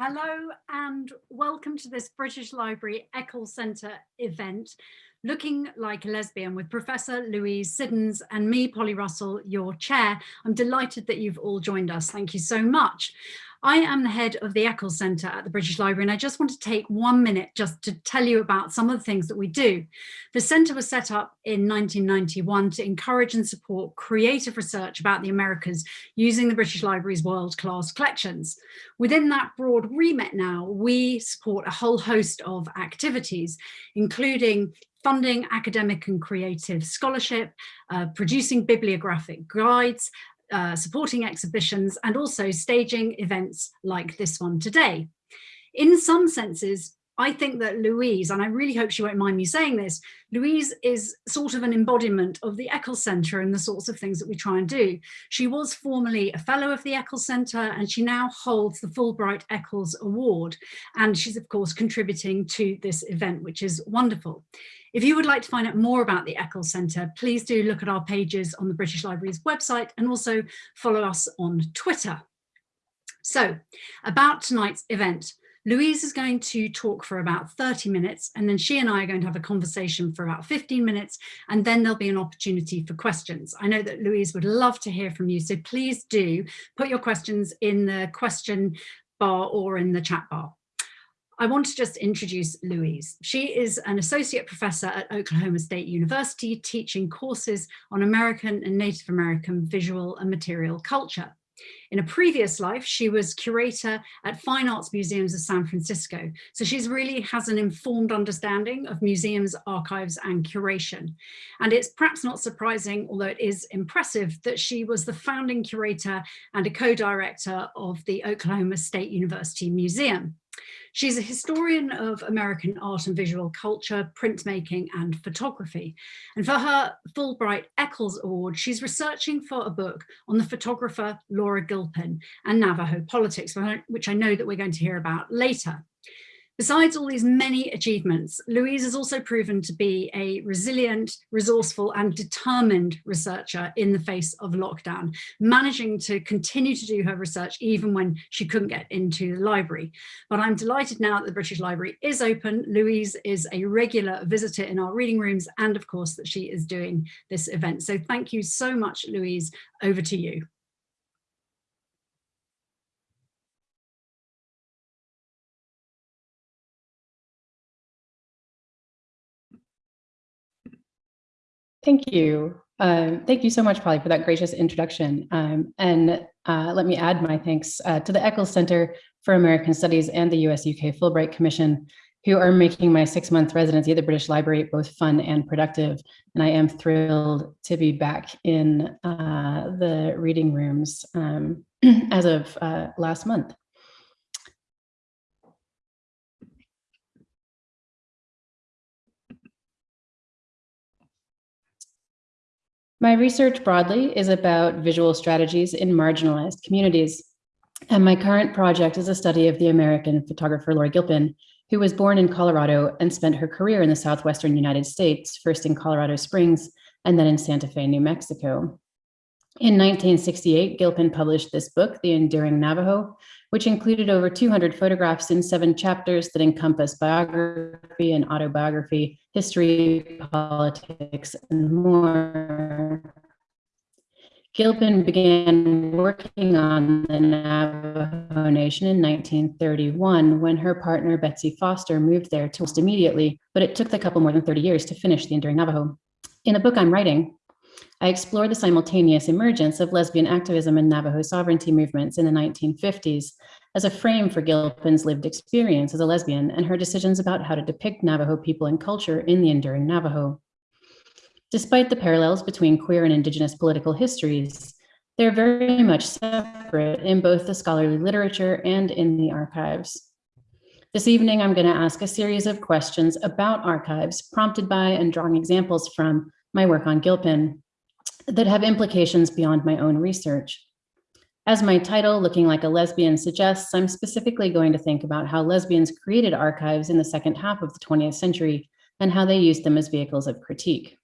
Hello and welcome to this British Library Eccles Centre event, Looking Like a Lesbian with Professor Louise Siddons and me, Polly Russell, your chair. I'm delighted that you've all joined us. Thank you so much. I am the head of the Eccles Centre at the British Library and I just want to take one minute just to tell you about some of the things that we do. The centre was set up in 1991 to encourage and support creative research about the Americas using the British Library's world-class collections. Within that broad remit now, we support a whole host of activities, including funding academic and creative scholarship, uh, producing bibliographic guides, uh, supporting exhibitions and also staging events like this one today. In some senses, I think that Louise, and I really hope she won't mind me saying this, Louise is sort of an embodiment of the Eccles Centre and the sorts of things that we try and do. She was formerly a fellow of the Eccles Centre and she now holds the Fulbright Eccles Award. And she's of course contributing to this event, which is wonderful. If you would like to find out more about the Eccles Centre, please do look at our pages on the British Library's website and also follow us on Twitter. So about tonight's event, Louise is going to talk for about 30 minutes and then she and I are going to have a conversation for about 15 minutes and then there'll be an opportunity for questions. I know that Louise would love to hear from you, so please do put your questions in the question bar or in the chat bar. I want to just introduce Louise. She is an associate professor at Oklahoma State University teaching courses on American and Native American visual and material culture. In a previous life, she was curator at Fine Arts Museums of San Francisco. So she's really has an informed understanding of museums, archives and curation. And it's perhaps not surprising, although it is impressive, that she was the founding curator and a co-director of the Oklahoma State University Museum. She's a historian of American art and visual culture, printmaking and photography. And for her Fulbright Eccles Award, she's researching for a book on the photographer Laura Gilpin and Navajo politics, which I know that we're going to hear about later. Besides all these many achievements, Louise has also proven to be a resilient, resourceful and determined researcher in the face of lockdown, managing to continue to do her research even when she couldn't get into the library. But I'm delighted now that the British Library is open. Louise is a regular visitor in our reading rooms and of course that she is doing this event. So thank you so much, Louise. Over to you. Thank you. Um, thank you so much, Polly, for that gracious introduction. Um, and uh, let me add my thanks uh, to the Eccles Center for American Studies and the US-UK Fulbright Commission, who are making my six-month residency at the British Library both fun and productive. And I am thrilled to be back in uh, the reading rooms um, as of uh, last month. My research broadly is about visual strategies in marginalized communities. And my current project is a study of the American photographer Laura Gilpin, who was born in Colorado and spent her career in the Southwestern United States, first in Colorado Springs and then in Santa Fe, New Mexico. In 1968, Gilpin published this book, The Enduring Navajo, which included over 200 photographs in seven chapters that encompass biography and autobiography, history, politics, and more. Gilpin began working on the Navajo Nation in 1931 when her partner Betsy Foster moved there almost immediately, but it took the couple more than 30 years to finish The Enduring Navajo. In the book I'm writing, I explore the simultaneous emergence of lesbian activism and Navajo sovereignty movements in the 1950s as a frame for Gilpin's lived experience as a lesbian and her decisions about how to depict Navajo people and culture in the enduring Navajo. Despite the parallels between queer and indigenous political histories, they're very much separate in both the scholarly literature and in the archives. This evening, I'm gonna ask a series of questions about archives prompted by and drawing examples from my work on Gilpin that have implications beyond my own research. As my title, Looking Like a Lesbian, suggests, I'm specifically going to think about how lesbians created archives in the second half of the 20th century and how they used them as vehicles of critique.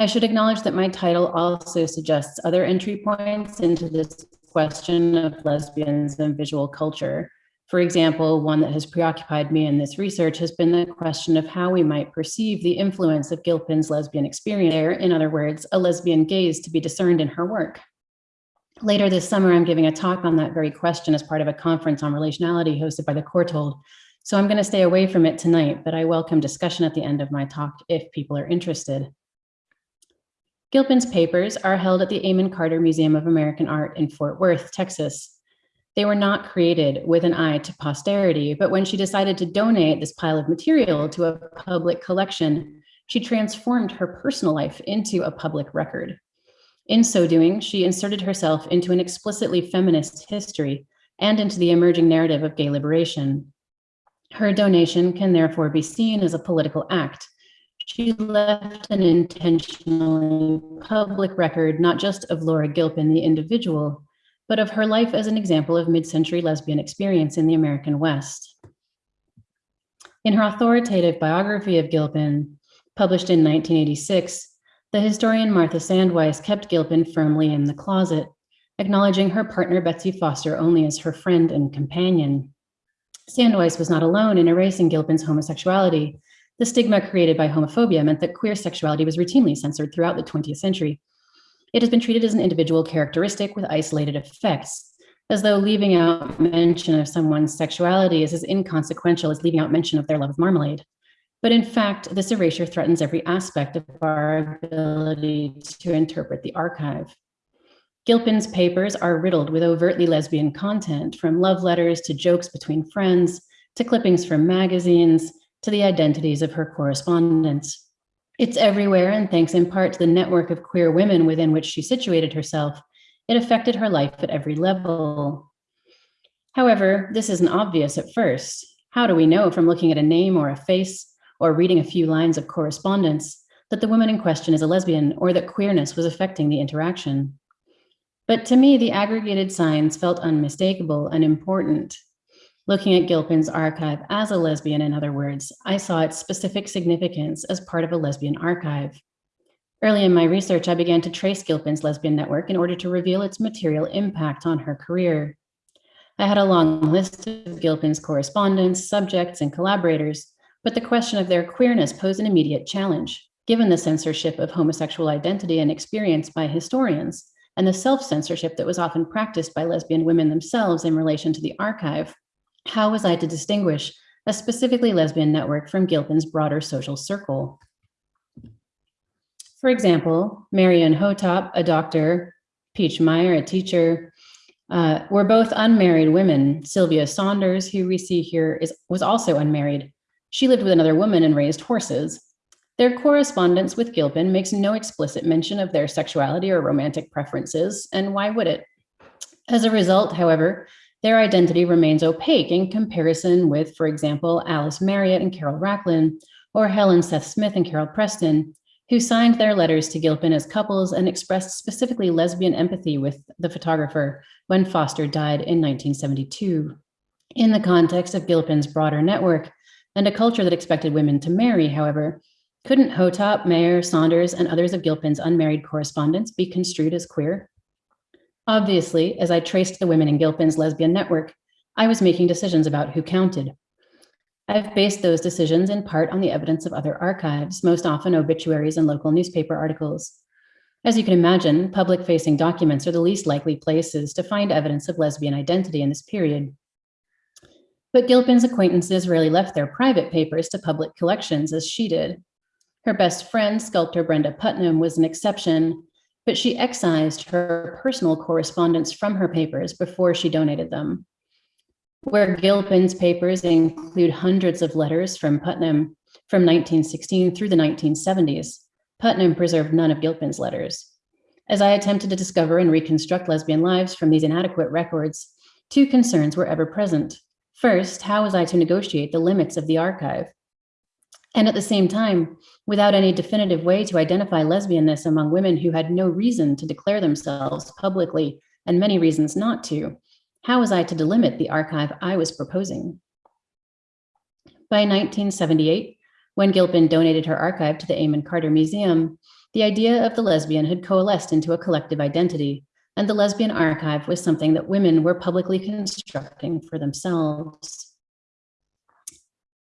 I should acknowledge that my title also suggests other entry points into this question of lesbians and visual culture. For example, one that has preoccupied me in this research has been the question of how we might perceive the influence of Gilpin's lesbian experience there, in other words, a lesbian gaze to be discerned in her work. Later this summer, I'm giving a talk on that very question as part of a conference on relationality hosted by the Courtauld. So I'm gonna stay away from it tonight, but I welcome discussion at the end of my talk if people are interested. Gilpin's papers are held at the Amon Carter Museum of American Art in Fort Worth, Texas. They were not created with an eye to posterity, but when she decided to donate this pile of material to a public collection, she transformed her personal life into a public record. In so doing, she inserted herself into an explicitly feminist history and into the emerging narrative of gay liberation. Her donation can therefore be seen as a political act. She left an intentionally public record, not just of Laura Gilpin, the individual, but of her life as an example of mid-century lesbian experience in the American West. In her authoritative biography of Gilpin, published in 1986, the historian Martha Sandweiss kept Gilpin firmly in the closet, acknowledging her partner Betsy Foster only as her friend and companion. Sandweiss was not alone in erasing Gilpin's homosexuality. The stigma created by homophobia meant that queer sexuality was routinely censored throughout the 20th century, it has been treated as an individual characteristic with isolated effects, as though leaving out mention of someone's sexuality is as inconsequential as leaving out mention of their love of marmalade. But in fact, this erasure threatens every aspect of our ability to interpret the archive. Gilpin's papers are riddled with overtly lesbian content, from love letters to jokes between friends, to clippings from magazines, to the identities of her correspondents. It's everywhere, and thanks in part to the network of queer women within which she situated herself, it affected her life at every level. However, this isn't obvious at first. How do we know from looking at a name or a face or reading a few lines of correspondence that the woman in question is a lesbian or that queerness was affecting the interaction? But to me, the aggregated signs felt unmistakable and important. Looking at Gilpin's archive as a lesbian, in other words, I saw its specific significance as part of a lesbian archive. Early in my research, I began to trace Gilpin's lesbian network in order to reveal its material impact on her career. I had a long list of Gilpin's correspondents, subjects, and collaborators, but the question of their queerness posed an immediate challenge, given the censorship of homosexual identity and experience by historians, and the self-censorship that was often practiced by lesbian women themselves in relation to the archive how was I to distinguish a specifically lesbian network from Gilpin's broader social circle? For example, Marion Hotop, a doctor, Peach Meyer, a teacher, uh, were both unmarried women. Sylvia Saunders, who we see here, is, was also unmarried. She lived with another woman and raised horses. Their correspondence with Gilpin makes no explicit mention of their sexuality or romantic preferences, and why would it? As a result, however, their identity remains opaque in comparison with, for example, Alice Marriott and Carol Rachlin, or Helen Seth Smith and Carol Preston, who signed their letters to Gilpin as couples and expressed specifically lesbian empathy with the photographer when Foster died in 1972. In the context of Gilpin's broader network and a culture that expected women to marry, however, couldn't Hotop, Mayer, Saunders, and others of Gilpin's unmarried correspondents be construed as queer? Obviously, as I traced the women in Gilpin's lesbian network, I was making decisions about who counted. I've based those decisions in part on the evidence of other archives, most often obituaries and local newspaper articles. As you can imagine, public-facing documents are the least likely places to find evidence of lesbian identity in this period. But Gilpin's acquaintances rarely left their private papers to public collections as she did. Her best friend, sculptor Brenda Putnam, was an exception, but she excised her personal correspondence from her papers before she donated them. Where Gilpin's papers include hundreds of letters from Putnam from 1916 through the 1970s, Putnam preserved none of Gilpin's letters. As I attempted to discover and reconstruct lesbian lives from these inadequate records, two concerns were ever present. First, how was I to negotiate the limits of the archive? And at the same time, without any definitive way to identify lesbianness among women who had no reason to declare themselves publicly and many reasons not to, how was I to delimit the archive I was proposing? By 1978, when Gilpin donated her archive to the Amon Carter Museum, the idea of the lesbian had coalesced into a collective identity, and the lesbian archive was something that women were publicly constructing for themselves.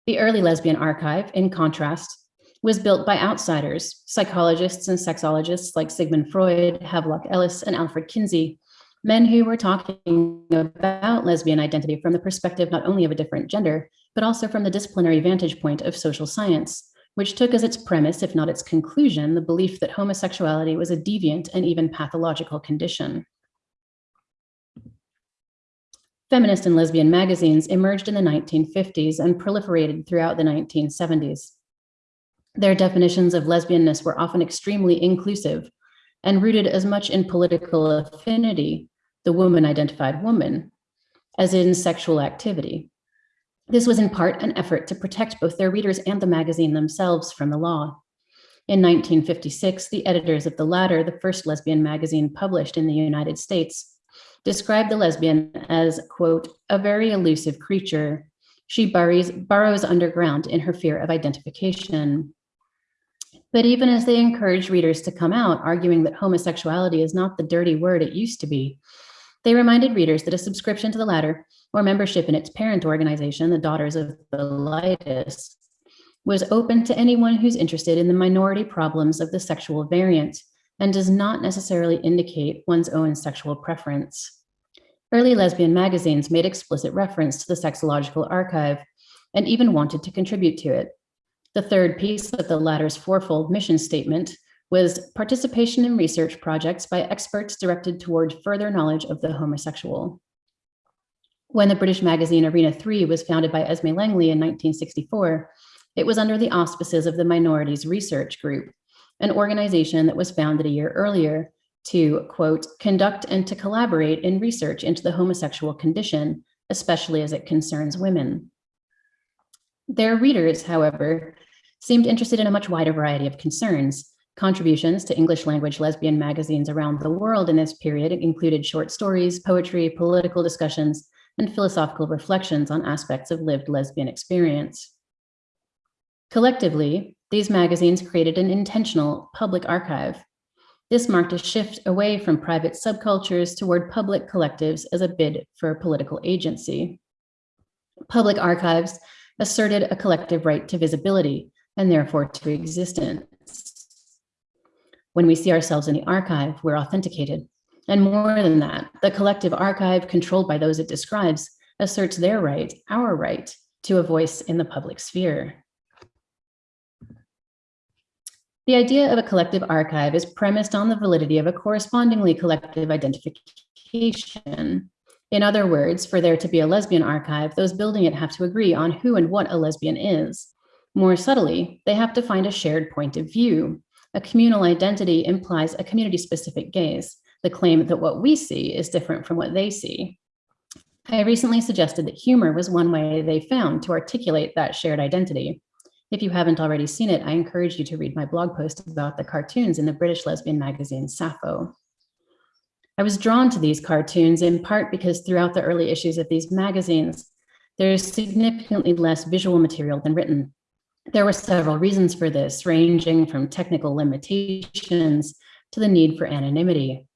The early lesbian archive, in contrast, was built by outsiders, psychologists and sexologists like Sigmund Freud, Havelock Ellis, and Alfred Kinsey, men who were talking about lesbian identity from the perspective not only of a different gender, but also from the disciplinary vantage point of social science, which took as its premise, if not its conclusion, the belief that homosexuality was a deviant and even pathological condition. Feminist and lesbian magazines emerged in the 1950s and proliferated throughout the 1970s. Their definitions of lesbianness were often extremely inclusive and rooted as much in political affinity, the woman identified woman, as in sexual activity. This was in part an effort to protect both their readers and the magazine themselves from the law. In 1956, the editors of the Ladder, the first lesbian magazine published in the United States, described the lesbian as, quote, a very elusive creature. She buries, burrows underground in her fear of identification. But even as they encourage readers to come out, arguing that homosexuality is not the dirty word it used to be, they reminded readers that a subscription to the Ladder or membership in its parent organization, the Daughters of Bilitis, was open to anyone who's interested in the minority problems of the sexual variant and does not necessarily indicate one's own sexual preference. Early lesbian magazines made explicit reference to the sexological archive and even wanted to contribute to it. The third piece of the Ladder's fourfold mission statement was participation in research projects by experts directed toward further knowledge of the homosexual. When the British magazine Arena 3 was founded by Esme Langley in 1964, it was under the auspices of the Minorities Research Group, an organization that was founded a year earlier to, quote, conduct and to collaborate in research into the homosexual condition, especially as it concerns women. Their readers, however, seemed interested in a much wider variety of concerns. Contributions to English language lesbian magazines around the world in this period included short stories, poetry, political discussions, and philosophical reflections on aspects of lived lesbian experience. Collectively, these magazines created an intentional public archive. This marked a shift away from private subcultures toward public collectives as a bid for political agency. Public archives asserted a collective right to visibility and therefore to existence. When we see ourselves in the archive, we're authenticated. And more than that, the collective archive controlled by those it describes asserts their right, our right, to a voice in the public sphere. The idea of a collective archive is premised on the validity of a correspondingly collective identification. In other words, for there to be a lesbian archive, those building it have to agree on who and what a lesbian is. More subtly, they have to find a shared point of view. A communal identity implies a community-specific gaze, the claim that what we see is different from what they see. I recently suggested that humor was one way they found to articulate that shared identity. If you haven't already seen it, I encourage you to read my blog post about the cartoons in the British lesbian magazine Sappho. I was drawn to these cartoons in part because throughout the early issues of these magazines, there's significantly less visual material than written. There were several reasons for this, ranging from technical limitations to the need for anonymity.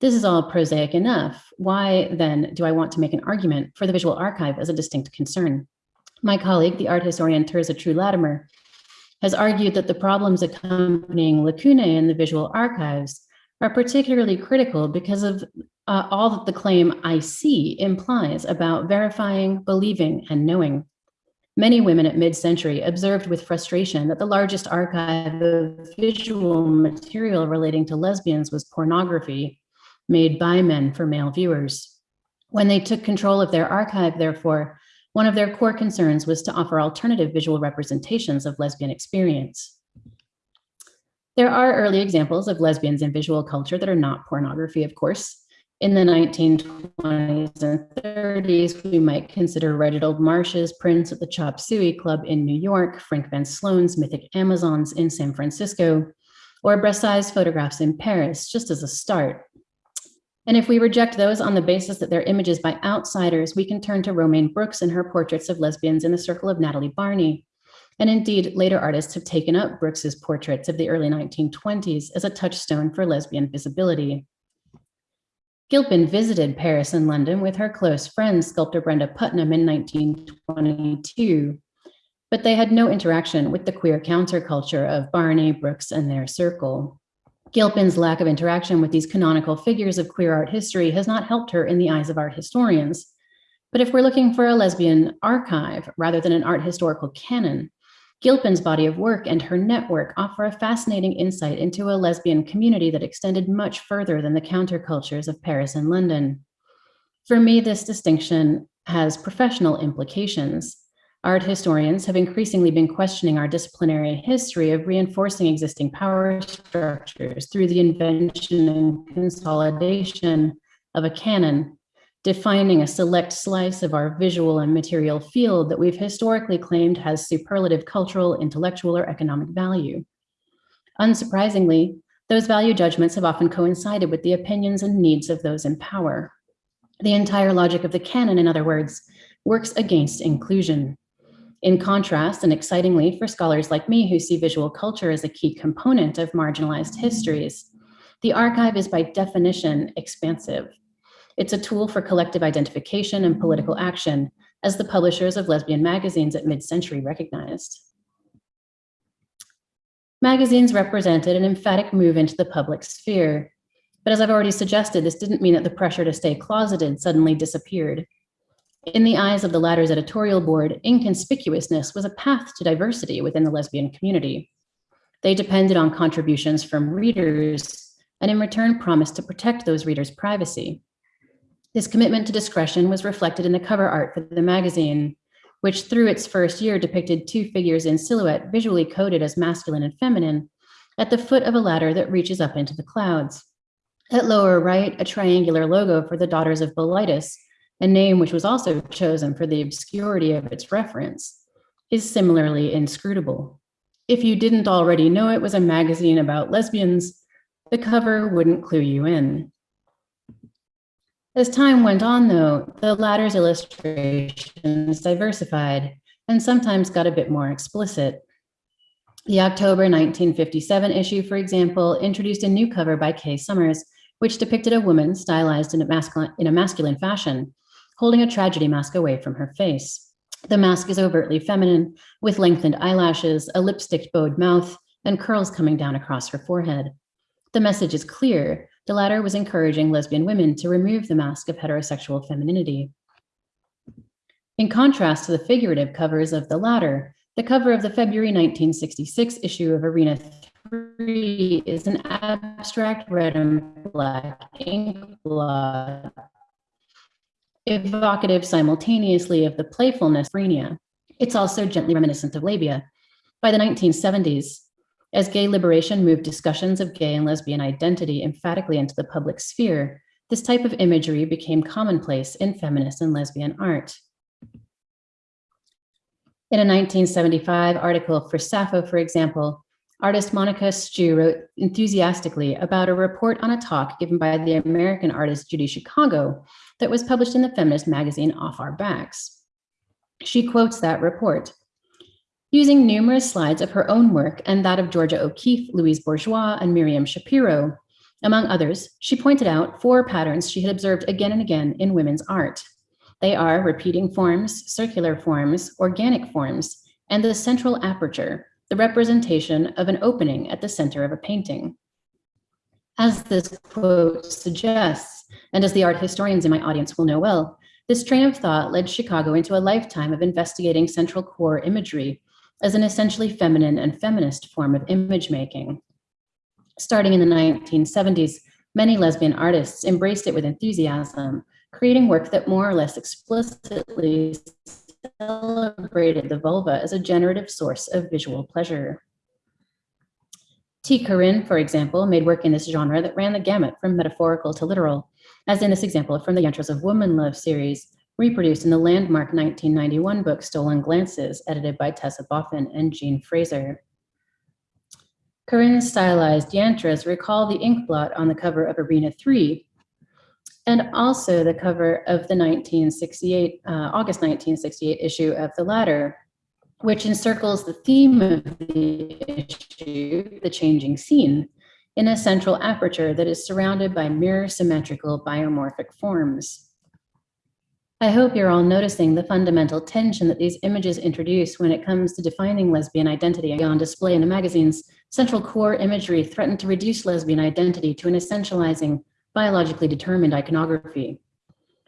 This is all prosaic enough. Why then do I want to make an argument for the visual archive as a distinct concern? My colleague, the art historian Tirza True Latimer, has argued that the problems accompanying lacunae in the visual archives are particularly critical because of uh, all that the claim I see implies about verifying, believing, and knowing. Many women at mid-century observed with frustration that the largest archive of visual material relating to lesbians was pornography made by men for male viewers. When they took control of their archive, therefore, one of their core concerns was to offer alternative visual representations of lesbian experience. There are early examples of lesbians in visual culture that are not pornography, of course. In the 1920s and 30s, we might consider Reginald Marsh's prints at the Chop Suey Club in New York, Frank Van Sloun's Mythic Amazons in San Francisco, or Brassai's photographs in Paris, just as a start. And if we reject those on the basis that they're images by outsiders, we can turn to Romaine Brooks and her portraits of lesbians in the circle of Natalie Barney. And indeed, later artists have taken up Brooks's portraits of the early 1920s as a touchstone for lesbian visibility. Gilpin visited Paris and London with her close friend, sculptor Brenda Putnam in 1922, but they had no interaction with the queer counterculture of Barney, Brooks, and their circle. Gilpin's lack of interaction with these canonical figures of queer art history has not helped her in the eyes of art historians. But if we're looking for a lesbian archive rather than an art historical canon, Gilpin's body of work and her network offer a fascinating insight into a lesbian community that extended much further than the countercultures of Paris and London. For me, this distinction has professional implications. Art historians have increasingly been questioning our disciplinary history of reinforcing existing power structures through the invention and consolidation of a canon defining a select slice of our visual and material field that we've historically claimed has superlative cultural, intellectual, or economic value. Unsurprisingly, those value judgments have often coincided with the opinions and needs of those in power. The entire logic of the canon, in other words, works against inclusion. In contrast, and excitingly for scholars like me who see visual culture as a key component of marginalized histories, the archive is by definition expansive. It's a tool for collective identification and political action, as the publishers of lesbian magazines at mid-century recognized. Magazines represented an emphatic move into the public sphere. But as I've already suggested, this didn't mean that the pressure to stay closeted suddenly disappeared. In the eyes of the Ladder's editorial board, inconspicuousness was a path to diversity within the lesbian community. They depended on contributions from readers and in return promised to protect those readers' privacy. This commitment to discretion was reflected in the cover art for the magazine, which through its first year depicted two figures in silhouette visually coded as masculine and feminine at the foot of a ladder that reaches up into the clouds. At lower right, a triangular logo for the Daughters of Bilitis, a name which was also chosen for the obscurity of its reference, is similarly inscrutable. If you didn't already know it was a magazine about lesbians, the cover wouldn't clue you in. As time went on, though, the Ladder's illustrations diversified and sometimes got a bit more explicit. The October 1957 issue, for example, introduced a new cover by Kay Summers, which depicted a woman stylized in a, masculine, in a masculine fashion, holding a tragedy mask away from her face. The mask is overtly feminine, with lengthened eyelashes, a lipstick bowed mouth, and curls coming down across her forehead. The message is clear, the Ladder was encouraging lesbian women to remove the mask of heterosexual femininity. In contrast to the figurative covers of the Ladder, the cover of the February 1966 issue of Arena 3 is an abstract red and black ink blot, evocative simultaneously of the playfulness of Frenia. It's also gently reminiscent of labia. By the 1970s, as gay liberation moved discussions of gay and lesbian identity emphatically into the public sphere, this type of imagery became commonplace in feminist and lesbian art. In a 1975 article for Sappho, for example, artist Monica Stew wrote enthusiastically about a report on a talk given by the American artist Judy Chicago that was published in the feminist magazine Off Our Backs. She quotes that report. Using numerous slides of her own work and that of Georgia O'Keeffe, Louise Bourgeois, and Miriam Schapiro. among others, she pointed out four patterns she had observed again and again in women's art. They are repeating forms, circular forms, organic forms, and the central aperture, the representation of an opening at the center of a painting. As this quote suggests, and as the art historians in my audience will know well, this train of thought led Chicago into a lifetime of investigating central core imagery as an essentially feminine and feminist form of image making. Starting in the 1970s, many lesbian artists embraced it with enthusiasm, creating work that more or less explicitly celebrated the vulva as a generative source of visual pleasure. Tee Corinne, for example, made work in this genre that ran the gamut from metaphorical to literal, as in this example from the Yantras of Woman Love series, reproduced in the landmark 1991 book Stolen Glances, edited by Tessa Boffin and Jean Fraser. Corinne's stylized yantras recall the ink blot on the cover of Arena 3, and also the cover of the 1968, uh, August 1968 issue of the Ladder, which encircles the theme of the issue, the changing scene, in a central aperture that is surrounded by mirror symmetrical biomorphic forms. I hope you're all noticing the fundamental tension that these images introduce when it comes to defining lesbian identity on display in the magazine's central core imagery threatened to reduce lesbian identity to an essentializing, biologically determined iconography.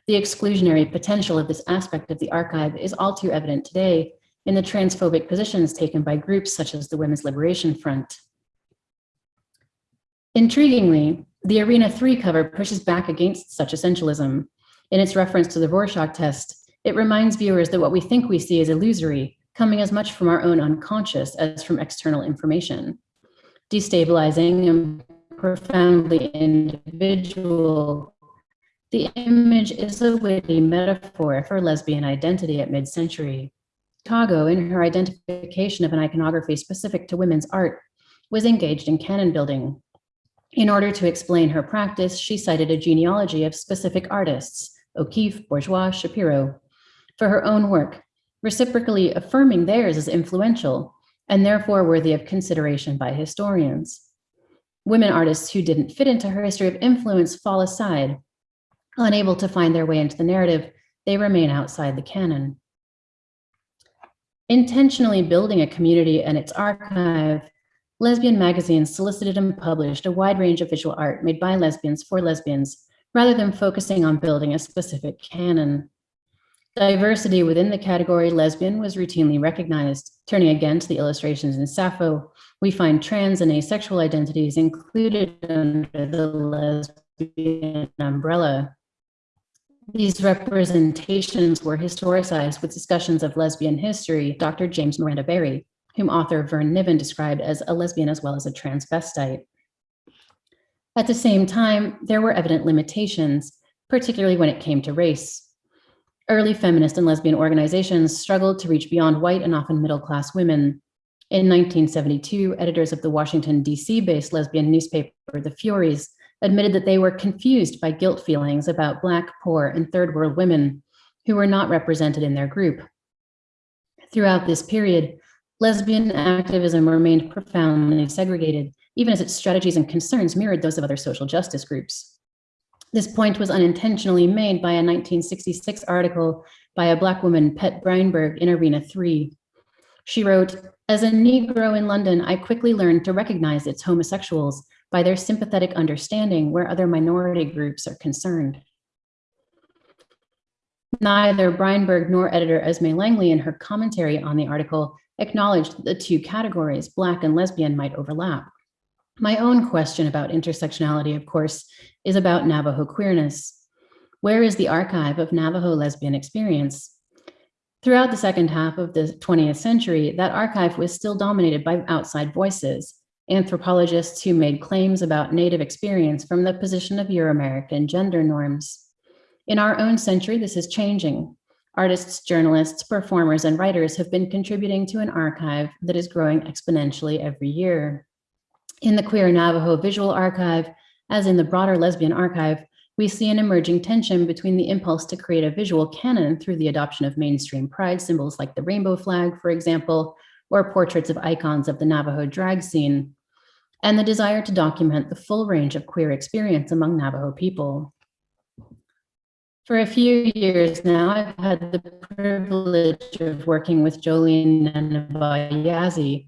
The exclusionary potential of this aspect of the archive is all too evident today in the transphobic positions taken by groups such as the Women's Liberation Front. Intriguingly, the Arena 3 cover pushes back against such essentialism. In its reference to the Rorschach test, it reminds viewers that what we think we see is illusory, coming as much from our own unconscious as from external information. Destabilizing and profoundly individual, the image is a witty metaphor for lesbian identity at mid-century. Chicago, in her identification of an iconography specific to women's art, was engaged in canon building. In order to explain her practice, she cited a genealogy of specific artists, O'Keeffe, Bourgeois, Schapiro, for her own work, reciprocally affirming theirs as influential and therefore worthy of consideration by historians. Women artists who didn't fit into her history of influence fall aside. Unable to find their way into the narrative, they remain outside the canon. Intentionally building a community and its archive, lesbian magazines solicited and published a wide range of visual art made by lesbians for lesbians, rather than focusing on building a specific canon. Diversity within the category lesbian was routinely recognized. Turning again to the illustrations in Sappho, we find trans and asexual identities included under the lesbian umbrella. These representations were historicized with discussions of lesbian history, Dr. James Miranda Barry, whom author Vern Niven described as a lesbian as well as a transvestite. At the same time, there were evident limitations, particularly when it came to race. Early feminist and lesbian organizations struggled to reach beyond white and often middle-class women. In 1972, editors of the Washington, D.C.-based lesbian newspaper, The Furies, admitted that they were confused by guilt feelings about Black, poor, and third world women who were not represented in their group. Throughout this period, lesbian activism remained profoundly segregated, even as its strategies and concerns mirrored those of other social justice groups. This point was unintentionally made by a 1966 article by a Black woman, Pet Breinberg, in Arena 3. She wrote, as a Negro in London, I quickly learned to recognize its homosexuals by their sympathetic understanding where other minority groups are concerned. Neither Breinberg nor editor Esme Langley in her commentary on the article acknowledged that the two categories, Black and lesbian, might overlap. My own question about intersectionality, of course, is about Navajo queerness. Where is the archive of Navajo lesbian experience? Throughout the second half of the 20th century, that archive was still dominated by outside voices, anthropologists who made claims about Native experience from the position of Euro-American gender norms. In our own century, this is changing. Artists, journalists, performers, and writers have been contributing to an archive that is growing exponentially every year. In the Queer Navajo Visual Archive, as in the broader lesbian archive, we see an emerging tension between the impulse to create a visual canon through the adoption of mainstream pride symbols like the rainbow flag, for example, or portraits of icons of the Navajo drag scene, and the desire to document the full range of queer experience among Navajo people. For a few years now, I've had the privilege of working with Jolene Nenibah Yazzie,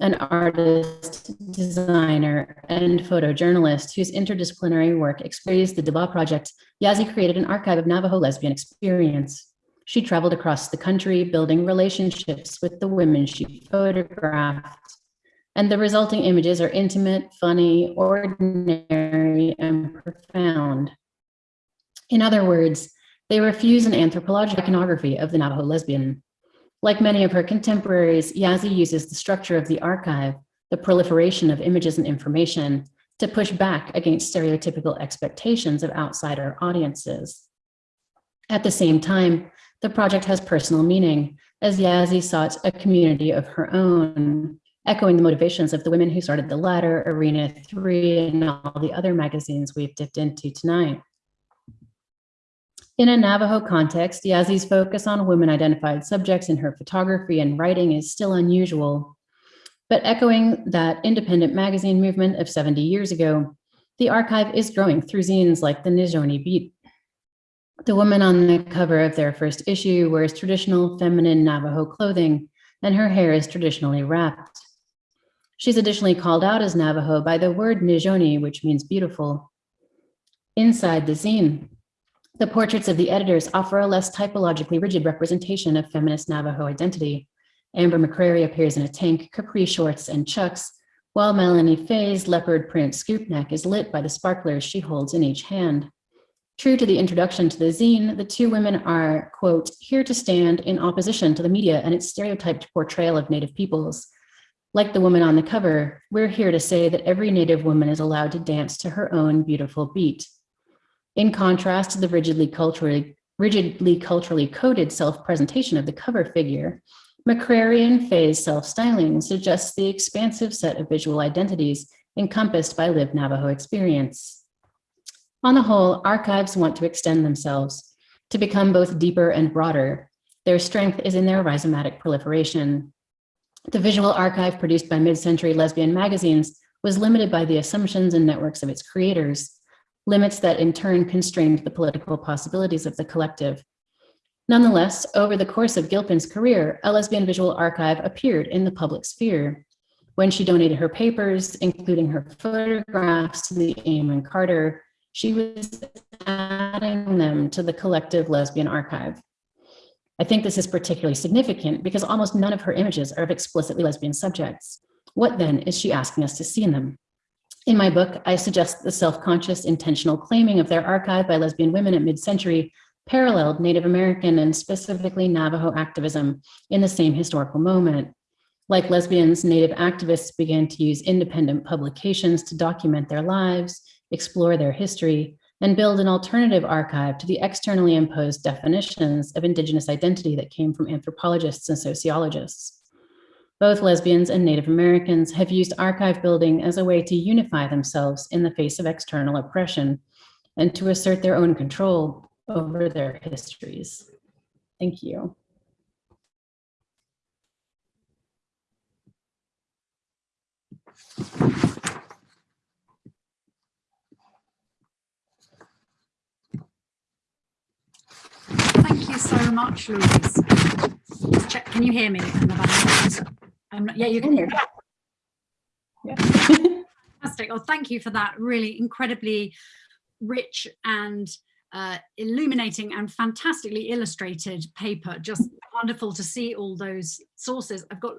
an artist, designer, and photojournalist whose interdisciplinary work explores the Deba Project, Yazzie created an archive of Navajo lesbian experience. She traveled across the country, building relationships with the women she photographed. And the resulting images are intimate, funny, ordinary, and profound. In other words, they refuse an anthropological iconography of the Navajo lesbian. Like many of her contemporaries, Yazzie uses the structure of the archive, the proliferation of images and information, to push back against stereotypical expectations of outsider audiences. At the same time, the project has personal meaning, as Yazzie sought a community of her own, echoing the motivations of the women who started the Ladder, Arena 3, and all the other magazines we've dipped into tonight. In a Navajo context, Yazzie's focus on women-identified subjects in her photography and writing is still unusual. But echoing that independent magazine movement of 70 years ago, the archive is growing through zines like the Nizhoni Beat. The woman on the cover of their first issue wears traditional feminine Navajo clothing, and her hair is traditionally wrapped. She's additionally called out as Navajo by the word Nizhoni, which means beautiful. Inside the zine, the portraits of the editors offer a less typologically rigid representation of feminist Navajo identity. Amber McCrary appears in a tank, capri shorts, and chucks, while Melanie Fay's leopard print scoop neck is lit by the sparklers she holds in each hand. True to the introduction to the zine, the two women are, quote, here to stand in opposition to the media and its stereotyped portrayal of Native peoples. Like the woman on the cover, we're here to say that every Native woman is allowed to dance to her own beautiful beat. In contrast to the rigidly culturally, rigidly culturally coded self-presentation of the cover figure, McCrary phase self-styling suggests the expansive set of visual identities encompassed by lived Navajo experience. On the whole, archives want to extend themselves to become both deeper and broader. Their strength is in their rhizomatic proliferation. The visual archive produced by mid-century lesbian magazines was limited by the assumptions and networks of its creators, limits that in turn constrained the political possibilities of the collective. Nonetheless, over the course of Gilpin's career, a lesbian visual archive appeared in the public sphere. When she donated her papers, including her photographs to the Amon Carter, she was adding them to the collective lesbian archive. I think this is particularly significant because almost none of her images are of explicitly lesbian subjects. What then is she asking us to see in them? In my book, I suggest the self-conscious intentional claiming of their archive by lesbian women at mid-century paralleled Native American and specifically Navajo activism in the same historical moment. Like lesbians, Native activists began to use independent publications to document their lives, explore their history, and build an alternative archive to the externally imposed definitions of Indigenous identity that came from anthropologists and sociologists. Both lesbians and Native Americans have used archive building as a way to unify themselves in the face of external oppression and to assert their own control over their histories. Thank you. Thank you so much, Louise. Check, can you hear me? I'm not, yeah, you can hear me. Yeah. Fantastic. Well, thank you for that really incredibly rich and uh, illuminating and fantastically illustrated paper. Just wonderful to see all those sources. I've got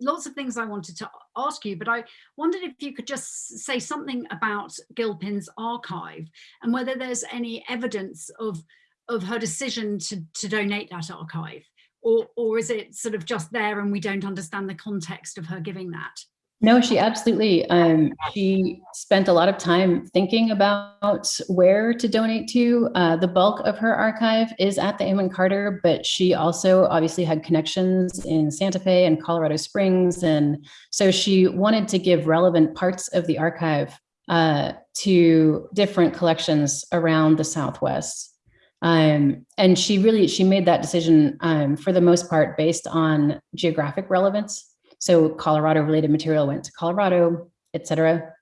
lots of things I wanted to ask you, but I wondered if you could just say something about Gilpin's archive and whether there's any evidence of of her decision to, to donate that archive or, or is it sort of just there and we don't understand the context of her giving that? No, she absolutely, um, she spent a lot of time thinking about where to donate to. Uh, the bulk of her archive is at the Amon Carter, but she also obviously had connections in Santa Fe and Colorado Springs. And so she wanted to give relevant parts of the archive uh, to different collections around the Southwest. Um, and she really, she made that decision um, for the most part based on geographic relevance. So Colorado related material went to Colorado, etc.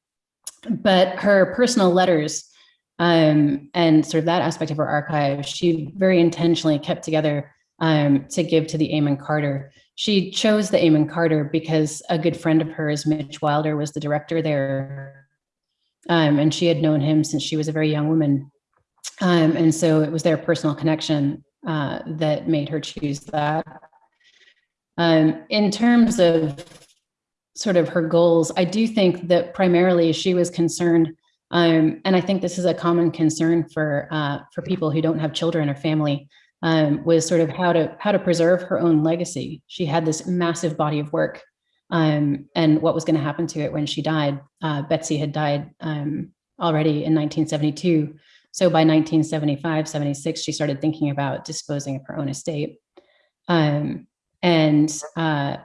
But her personal letters um, and sort of that aspect of her archive, she very intentionally kept together um, to give to the Amon Carter. She chose the Amon Carter because a good friend of hers, Mitch Wilder, was the director there. Um, and she had known him since she was a very young woman. Um, and so it was their personal connection uh, that made her choose that. Um, in terms of sort of her goals, I do think that primarily she was concerned, um, and I think this is a common concern for uh, for people who don't have children or family, um, was sort of how to how to preserve her own legacy. She had this massive body of work, um, and what was going to happen to it when she died. Uh, Betsy had died um, already in 1972. So by 1975, 76, she started thinking about disposing of her own estate. Um, and uh,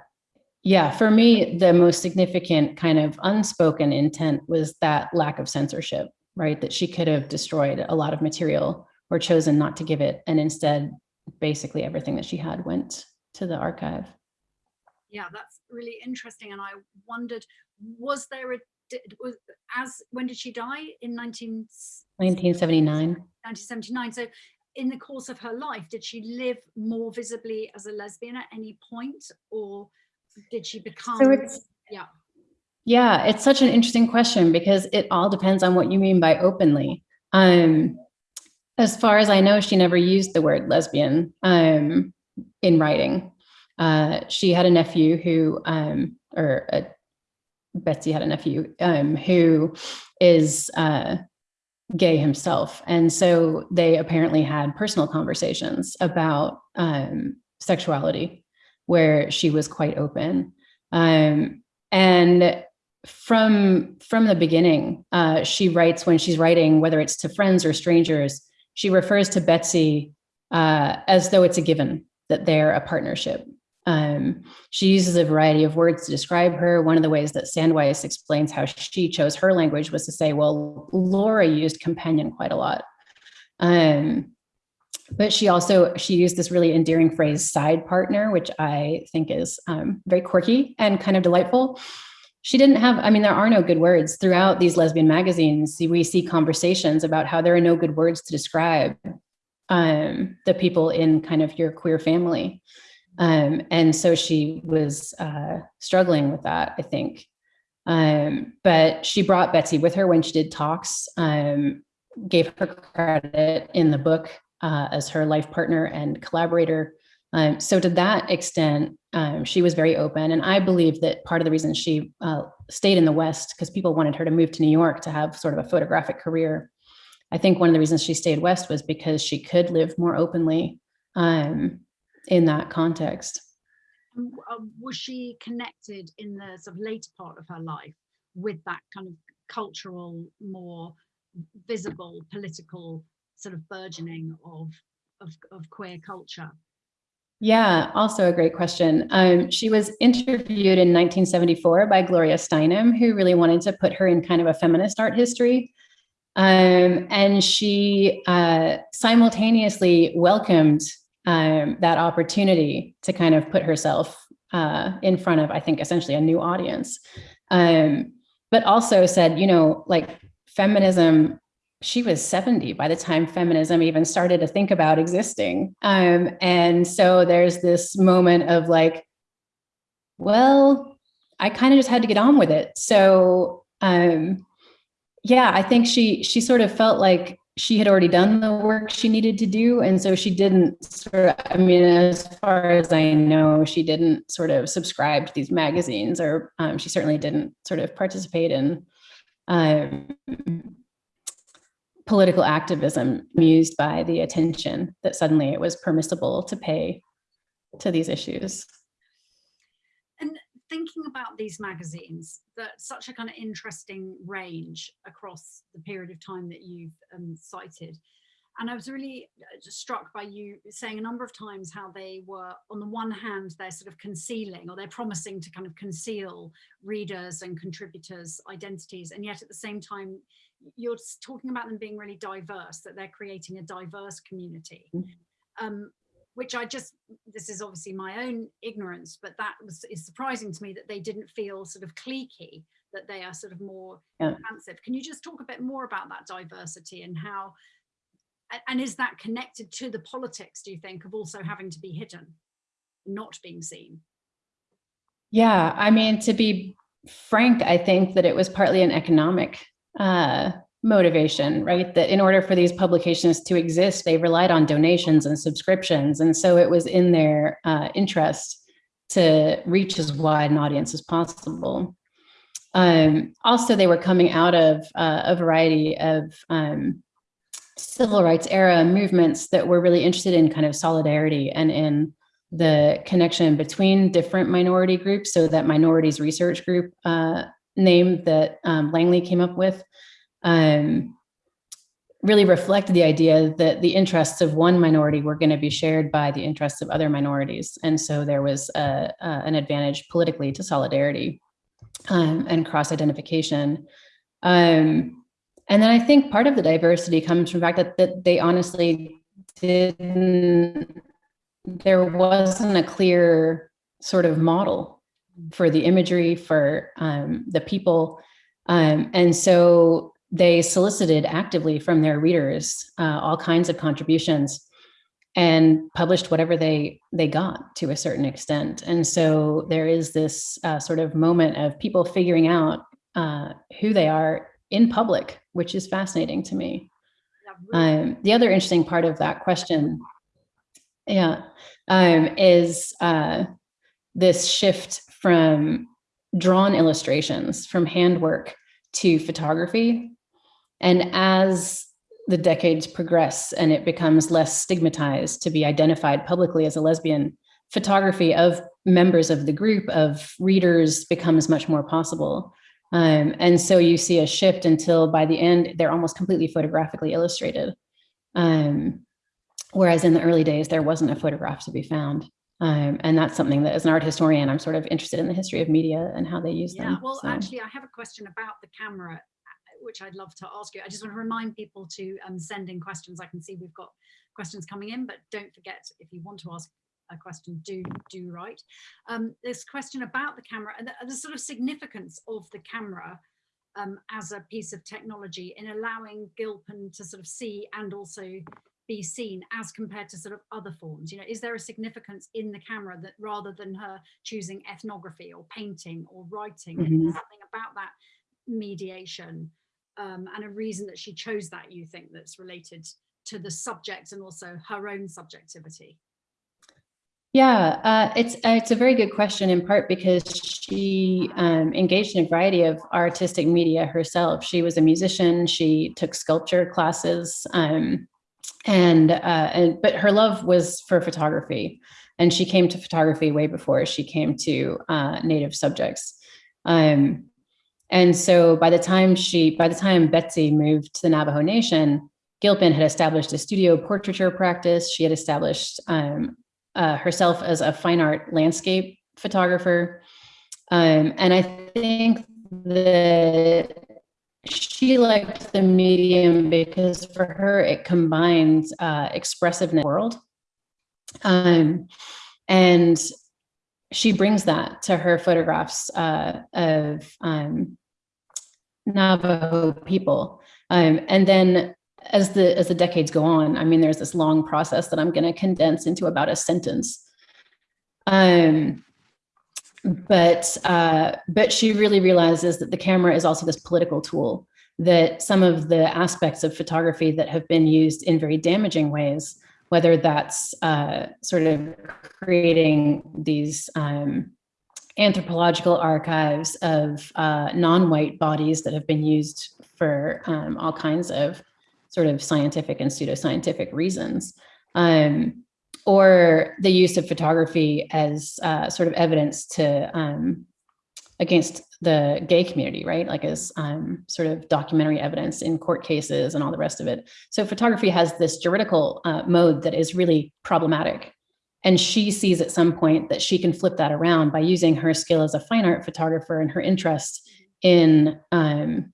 yeah, for me, the most significant kind of unspoken intent was that lack of censorship, right? That she could have destroyed a lot of material or chosen not to give it. And instead, basically everything that she had went to the archive. Yeah, that's really interesting. And I wondered, was there a, was, as, when did she die? In 19... 1979. 1979. So in the course of her life, did she live more visibly as a lesbian at any point or did she become, so it's, yeah. Yeah, it's such an interesting question because it all depends on what you mean by openly. Um, as far as I know, she never used the word lesbian um, in writing. Uh, she had a nephew who, um, or a, Betsy had a nephew um, who is uh, gay himself. And so they apparently had personal conversations about um, sexuality where she was quite open. Um, and from from the beginning, uh, she writes when she's writing, whether it's to friends or strangers, she refers to Betsy uh, as though it's a given that they're a partnership. Um, she uses a variety of words to describe her. One of the ways that Sandweiss explains how she chose her language was to say, well, Laura used companion quite a lot. Um, but she also, she used this really endearing phrase, side partner, which I think is um, very quirky and kind of delightful. She didn't have, I mean, there are no good words. Throughout these lesbian magazines, we see conversations about how there are no good words to describe um, the people in kind of your queer family. Um, and so she was uh, struggling with that, I think. Um, but she brought Betsy with her when she did talks, um, gave her credit in the book uh, as her life partner and collaborator. Um, so to that extent, um, she was very open. And I believe that part of the reason she uh, stayed in the West, because people wanted her to move to New York to have sort of a photographic career. I think one of the reasons she stayed West was because she could live more openly um, in that context. Uh, was she connected in the sort of later part of her life with that kind of cultural, more visible political sort of burgeoning of, of, of queer culture? Yeah, also a great question. Um, she was interviewed in 1974 by Gloria Steinem, who really wanted to put her in kind of a feminist art history. Um, and she uh, simultaneously welcomed um, that opportunity to kind of put herself uh, in front of, I think, essentially a new audience. Um, but also said, you know, like feminism, she was 70 by the time feminism even started to think about existing. Um, and so there's this moment of like, well, I kind of just had to get on with it. So um, yeah, I think she she sort of felt like she had already done the work she needed to do. And so she didn't sort of, I mean, as far as I know, she didn't sort of subscribe to these magazines or um, she certainly didn't sort of participate in um, political activism used by the attention that suddenly it was permissible to pay to these issues thinking about these magazines, that such a kind of interesting range across the period of time that you've um, cited. And I was really uh, struck by you saying a number of times how they were, on the one hand, they're sort of concealing or they're promising to kind of conceal readers and contributors' identities. And yet at the same time, you're talking about them being really diverse, that they're creating a diverse community. Mm -hmm. um, which I just, this is obviously my own ignorance, but that was is surprising to me that they didn't feel sort of cliquey, that they are sort of more yeah. expansive. Can you just talk a bit more about that diversity and how, and is that connected to the politics, do you think, of also having to be hidden, not being seen? Yeah, I mean, to be frank, I think that it was partly an economic uh, motivation, right? That in order for these publications to exist, they relied on donations and subscriptions. And so it was in their uh, interest to reach as wide an audience as possible. Um, also, they were coming out of uh, a variety of um, civil rights era movements that were really interested in kind of solidarity and in the connection between different minority groups. So that minorities research group uh, name that um, Langley came up with um, really reflected the idea that the interests of one minority were going to be shared by the interests of other minorities. And so there was a, a, an advantage politically to solidarity um, and cross-identification. Um, and then I think part of the diversity comes from the fact that, that they honestly didn't, there wasn't a clear sort of model for the imagery, for um, the people. Um, and so they solicited actively from their readers uh, all kinds of contributions and published whatever they they got to a certain extent. And so there is this uh, sort of moment of people figuring out uh, who they are in public, which is fascinating to me. Um, the other interesting part of that question, yeah, um, is uh, this shift from drawn illustrations, from handwork to photography. And as the decades progress and it becomes less stigmatized to be identified publicly as a lesbian, photography of members of the group of readers becomes much more possible. Um, and so you see a shift until by the end, they're almost completely photographically illustrated. Um, whereas in the early days, there wasn't a photograph to be found. Um, and that's something that as an art historian, I'm sort of interested in the history of media and how they use yeah, them. Well, so. actually, I have a question about the camera, which I'd love to ask you. I just want to remind people to um, send in questions. I can see we've got questions coming in, but don't forget if you want to ask a question, do do write. Um, this question about the camera and the, the, sort of significance of the camera um, as a piece of technology in allowing Gilpin to sort of see and also be seen as compared to sort of other forms. You know, is there a significance in the camera that rather than her choosing ethnography or painting or writing, mm -hmm. something about that mediation um, and a reason that she chose that you think that's related to the subject and also her own subjectivity? Yeah, uh, it's uh, it's a very good question in part because she um, engaged in a variety of artistic media herself. She was a musician. She took sculpture classes, um, and, uh, and but her love was for photography, and she came to photography way before she came to uh, native subjects. Um, and so by the time she, by the time Betsy moved to the Navajo Nation, Gilpin had established a studio portraiture practice. She had established um, uh, herself as a fine art landscape photographer. Um, and I think that she liked the medium because for her, it combines uh, expressiveness world. Um, and she brings that to her photographs uh, of um, Navajo people. Um, and then as the as the decades go on, I mean, there's this long process that I'm going to condense into about a sentence. Um, but uh, but she really realizes that the camera is also this political tool. That some of the aspects of photography that have been used in very damaging ways, whether that's uh, sort of creating these um, anthropological archives of uh, non-white bodies that have been used for um, all kinds of sort of scientific and pseudoscientific reasons. Um, or the use of photography as uh, sort of evidence to um, against the gay community, right? Like as um, sort of documentary evidence in court cases and all the rest of it. So photography has this juridical uh, mode that is really problematic. And she sees at some point that she can flip that around by using her skill as a fine art photographer and her interest in um,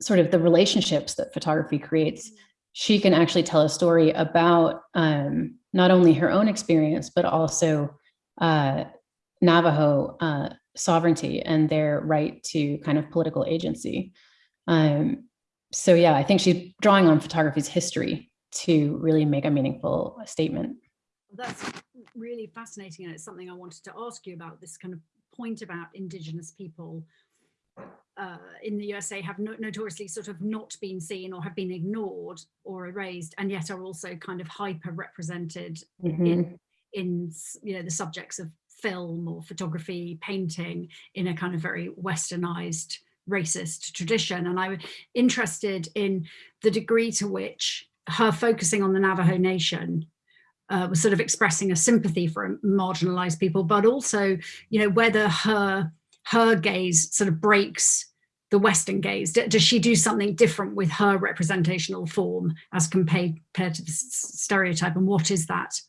sort of the relationships that photography creates, she can actually tell a story about um, not only her own experience, but also uh, Navajo uh, sovereignty and their right to kind of political agency. Um, so yeah, I think she's drawing on photography's history to really make a meaningful statement. That's really fascinating. And it's something I wanted to ask you about this kind of point about indigenous people uh, in the USA have no notoriously sort of not been seen or have been ignored or erased and yet are also kind of hyper represented mm -hmm. in, in you know the subjects of film or photography painting in a kind of very westernized racist tradition and I was interested in the degree to which her focusing on the Navajo Nation uh, was sort of expressing a sympathy for marginalized people but also you know whether her her gaze sort of breaks the Western gaze? Does she do something different with her representational form as compared, compared to the stereotype? And what is that?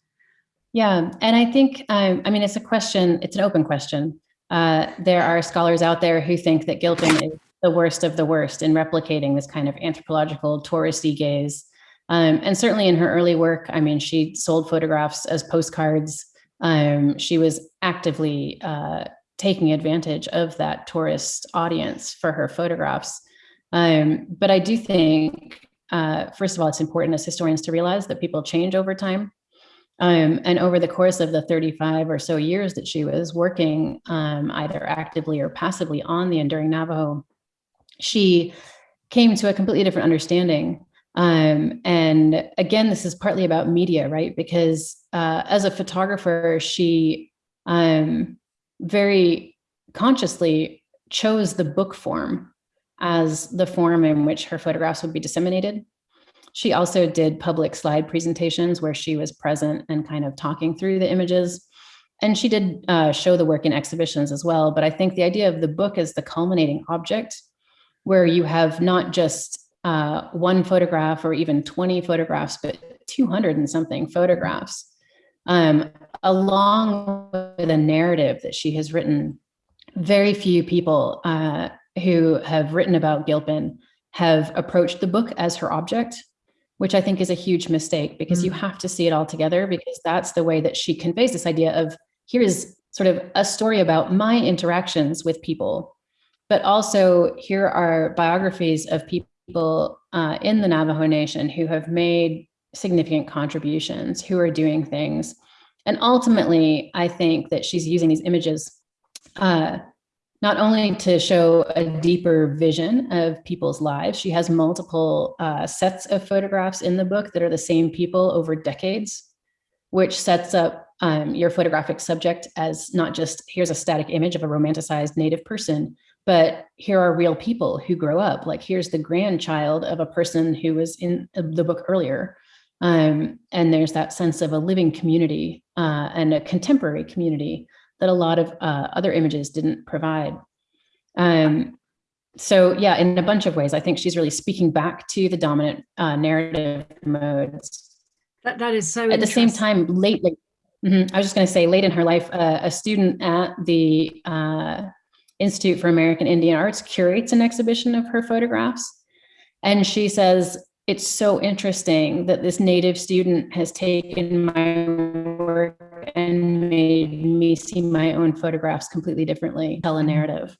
Yeah, and I think, um, I mean, it's a question, it's an open question. Uh, there are scholars out there who think that Gilpin is the worst of the worst in replicating this kind of anthropological touristy gaze. Um, and certainly in her early work, I mean, she sold photographs as postcards. Um, she was actively uh, taking advantage of that tourist audience for her photographs. Um, but I do think, uh, first of all, it's important as historians to realize that people change over time. Um, and over the course of the 35 or so years that she was working um, either actively or passively on the Enduring Navajo, she came to a completely different understanding. Um, and again, this is partly about media, right? Because uh, as a photographer, she um, very consciously chose the book form as the form in which her photographs would be disseminated. She also did public slide presentations where she was present and kind of talking through the images. And she did uh, show the work in exhibitions as well. But I think the idea of the book as the culminating object, where you have not just uh, one photograph or even 20 photographs, but 200 and something photographs, um, along with a narrative that she has written. Very few people uh, who have written about Gilpin have approached the book as her object which I think is a huge mistake because mm. you have to see it all together because that's the way that she conveys this idea of here is sort of a story about my interactions with people, but also here are biographies of people uh, in the Navajo Nation who have made significant contributions, who are doing things. And ultimately, I think that she's using these images uh, not only to show a deeper vision of people's lives, she has multiple uh, sets of photographs in the book that are the same people over decades, which sets up um, your photographic subject as not just here's a static image of a romanticized native person, but here are real people who grow up. Like here's the grandchild of a person who was in the book earlier. Um, and there's that sense of a living community uh, and a contemporary community that a lot of uh, other images didn't provide. Um, so yeah, in a bunch of ways, I think she's really speaking back to the dominant uh, narrative modes. That, that is so At the same time, lately, mm -hmm, I was just gonna say late in her life, uh, a student at the uh, Institute for American Indian Arts curates an exhibition of her photographs. And she says, it's so interesting that this native student has taken my work and made me see my own photographs completely differently, tell a narrative.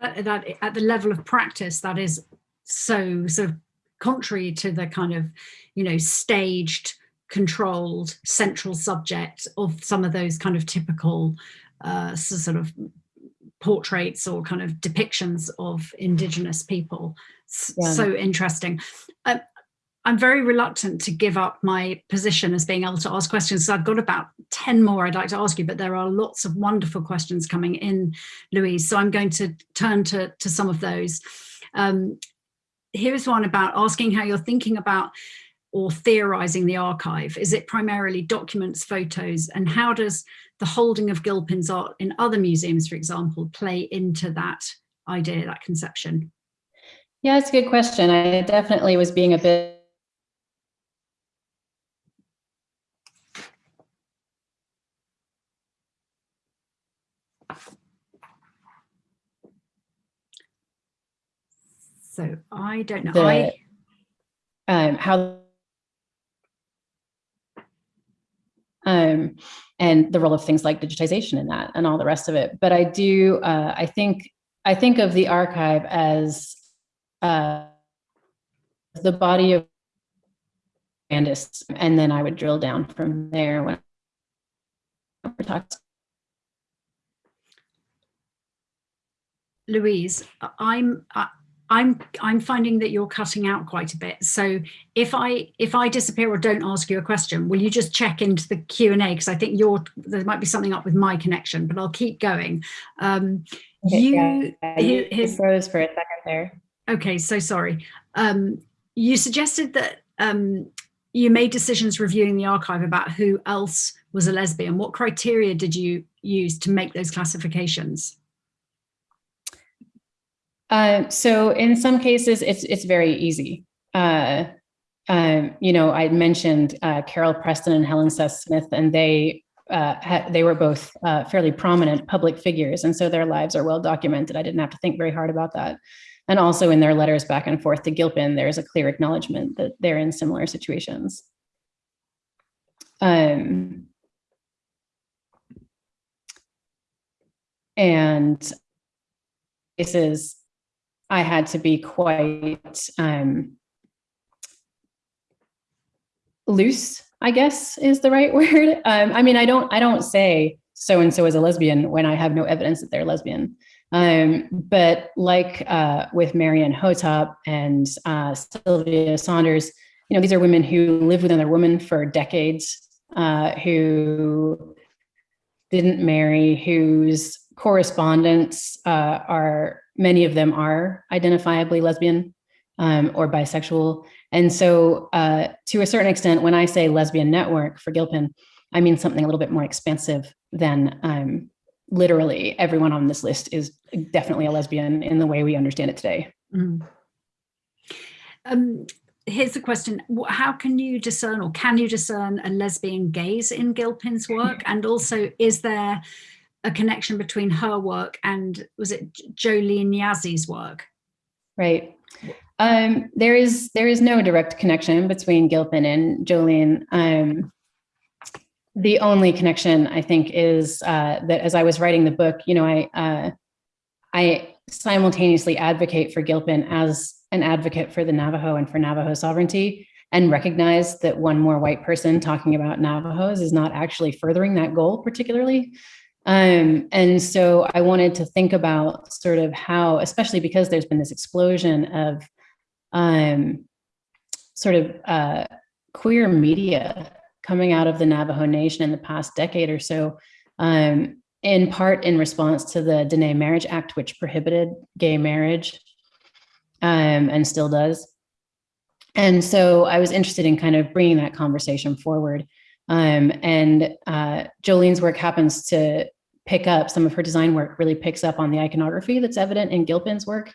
That, that at the level of practice, that is so sort of contrary to the kind of, you know, staged, controlled central subject of some of those kind of typical uh, sort of portraits or kind of depictions of indigenous people. Yeah. So interesting. Uh, I'm very reluctant to give up my position as being able to ask questions. So I've got about 10 more I'd like to ask you, but there are lots of wonderful questions coming in, Louise. So I'm going to turn to, to some of those. Um, here's one about asking how you're thinking about or theorizing the archive. Is it primarily documents, photos, and how does the holding of Gilpin's art in other museums, for example, play into that idea, that conception? Yeah, it's a good question. I definitely was being a bit So I don't know. The, I, um, how um, and the role of things like digitization in that and all the rest of it. But I do, uh, I think, I think of the archive as uh, the body of and then I would drill down from there when we're talking. Louise, I'm I'm I'm finding that you're cutting out quite a bit. So if I if I disappear or don't ask you a question, will you just check into the Q and A because I think you're there might be something up with my connection, but I'll keep going. Um, okay, you yeah, his, froze for a second there. Okay, so sorry. Um, you suggested that um, you made decisions reviewing the archive about who else was a lesbian. What criteria did you use to make those classifications? Uh, so in some cases, it's it's very easy. Uh, um, you know, I mentioned uh, Carol Preston and Helen Seth Smith, and they uh, they were both uh, fairly prominent public figures, and so their lives are well documented. I didn't have to think very hard about that. And also in their letters back and forth to Gilpin, there's a clear acknowledgement that they're in similar situations. Um, and cases, I had to be quite um, loose, I guess is the right word. Um, I mean, I don't, I don't say so and so is a lesbian when I have no evidence that they're lesbian. Um, but like uh, with Marianne Hotop and uh, Sylvia Saunders, you know, these are women who lived with another woman for decades, uh, who didn't marry, whose correspondents uh, are, many of them are identifiably lesbian um, or bisexual. And so uh, to a certain extent, when I say lesbian network for Gilpin, I mean something a little bit more expansive than um, literally everyone on this list is definitely a lesbian in the way we understand it today. Mm. Um, here's the question. How can you discern or can you discern a lesbian gaze in Gilpin's work? And also, is there a connection between her work and was it Jolene Yazzie's work? Right. Um, there is there is no direct connection between Gilpin and Jolene. Um, the only connection I think is uh, that as I was writing the book, you know, I uh, I simultaneously advocate for Gilpin as an advocate for the Navajo and for Navajo sovereignty and recognize that one more white person talking about Navajos is not actually furthering that goal particularly. Um, and so I wanted to think about sort of how, especially because there's been this explosion of um, sort of uh, queer media coming out of the Navajo Nation in the past decade or so, um, in part in response to the Diné Marriage Act, which prohibited gay marriage um, and still does. And so I was interested in kind of bringing that conversation forward. Um, and uh, Jolene's work happens to pick up, some of her design work really picks up on the iconography that's evident in Gilpin's work.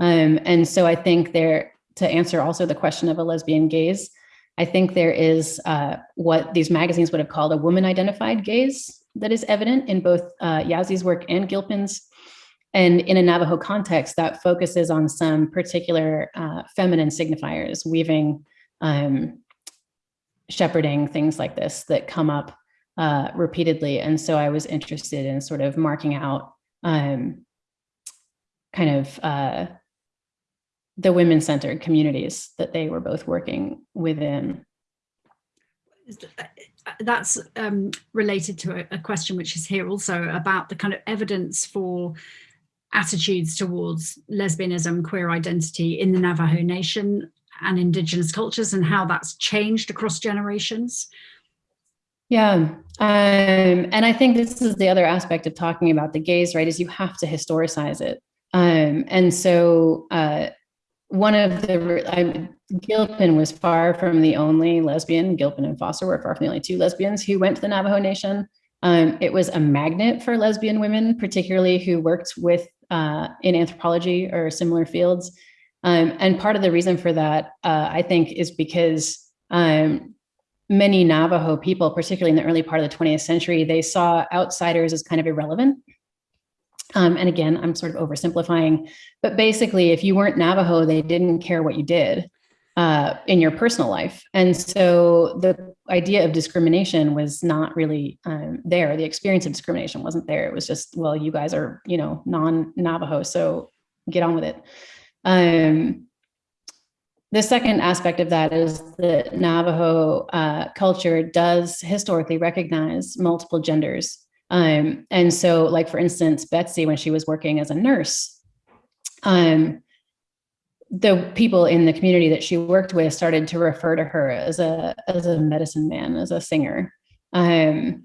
Um, and so I think there, to answer also the question of a lesbian gaze, I think there is uh, what these magazines would have called a woman identified gaze that is evident in both uh, Yazzie's work and Gilpin's. And in a Navajo context, that focuses on some particular uh, feminine signifiers, weaving, um, shepherding, things like this that come up uh, repeatedly. And so I was interested in sort of marking out um, kind of uh, the women-centered communities that they were both working within. That's um, related to a, a, question which is here also about the kind of evidence for attitudes towards lesbianism, queer identity in the Navajo Nation and indigenous cultures and how that's changed across generations. Yeah, um, and I think this is the other aspect of talking about the gaze, right, is you have to historicize it. Um, and so uh, one of the I, Gilpin was far from the only lesbian. Gilpin and Forster were far from the only two lesbians who went to the Navajo Nation. Um, it was a magnet for lesbian women, particularly who worked with uh, in anthropology or similar fields. Um, and part of the reason for that, uh, I think, is because um, many Navajo people, particularly in the early part of the 20th century, they saw outsiders as kind of irrelevant um, and again, I'm sort of oversimplifying, but basically, if you weren't Navajo, they didn't care what you did uh, in your personal life. And so the idea of discrimination was not really um, there. The experience of discrimination wasn't there. It was just, well, you guys are, you know, non-Navajo, so get on with it. Um, the second aspect of that is that Navajo uh, culture does historically recognize multiple genders um, and so like, for instance, Betsy, when she was working as a nurse, um, the people in the community that she worked with started to refer to her as a, as a medicine man, as a singer, um,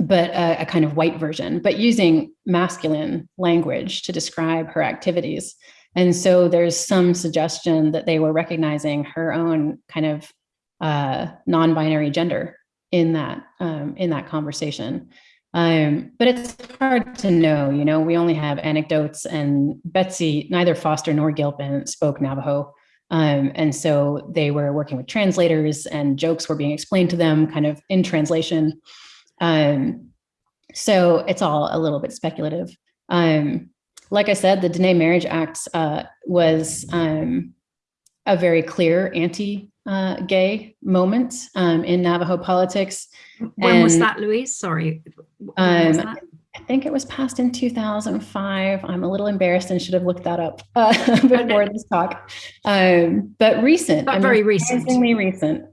but a, a kind of white version, but using masculine language to describe her activities. And so there's some suggestion that they were recognizing her own kind of uh, non-binary gender in that um, in that conversation. Um, but it's hard to know, you know, we only have anecdotes and Betsy, neither Forster nor Gilpin spoke Navajo. Um, and so they were working with translators and jokes were being explained to them kind of in translation. Um, so it's all a little bit speculative. Um, like I said, the Diné Marriage Act uh, was um, a very clear anti uh, gay moment um, in Navajo politics. When and, was that, Louise? Sorry. Um, think it was passed in 2005. I'm a little embarrassed and should have looked that up uh, before this talk. Um, but recent, but I mean, very recent, recent.